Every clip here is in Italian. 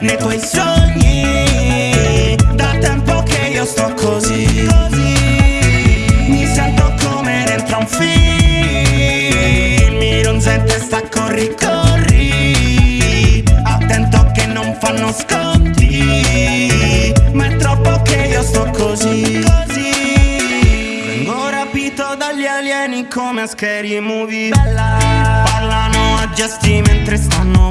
nei tuoi sogni. Da tempo che io sto così Mi sento come dentro un film. Mi sente sta corri corri. Attento che non fanno sconti. Ma è troppo che io sto così Vengo rapito dagli alieni come a scary movie. Parlano a gesti mentre stanno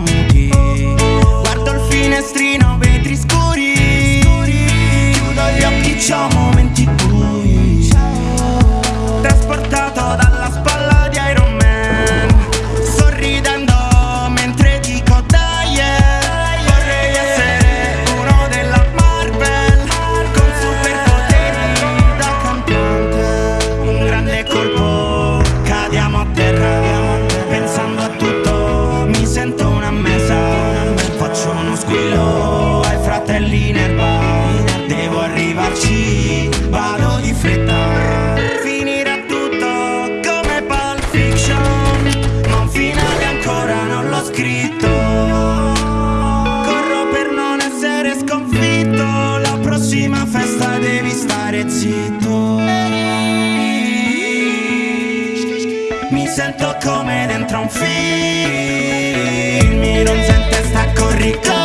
Squillo ai fratelli in erba Devo arrivarci, vado di fretta. Finirà tutto come Pulp Fiction Ma un finale ancora non l'ho scritto. Corro per non essere sconfitto La prossima festa devi stare zitto. Mi sento come dentro un film Mi non sente sta corri corri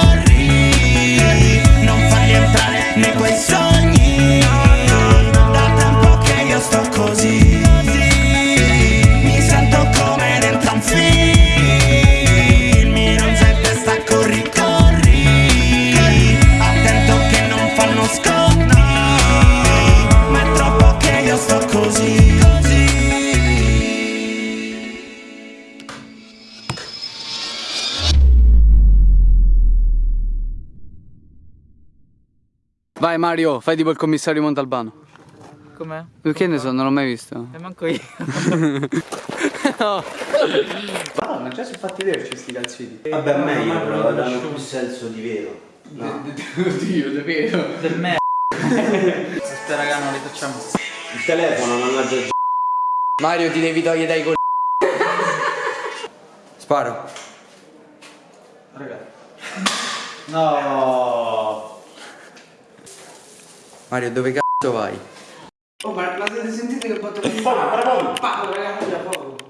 Vai Mario, fai tipo il commissario Montalbano. Com'è? Che ne so, non l'ho mai visto. E manco io. Madonna, già si è fatti vederci sti calzini. Vabbè, meglio però, danno più senso di vero. No. Oddio, davvero. Del me. Queste raga non le facciamo. Il telefono già Mario ti devi togliere dai col... Sparo. No. Mario, dove cazzo vai? Oh, ma l'avete sentito che botta Fuoco, fuoco. Pacco, raga, fuoco.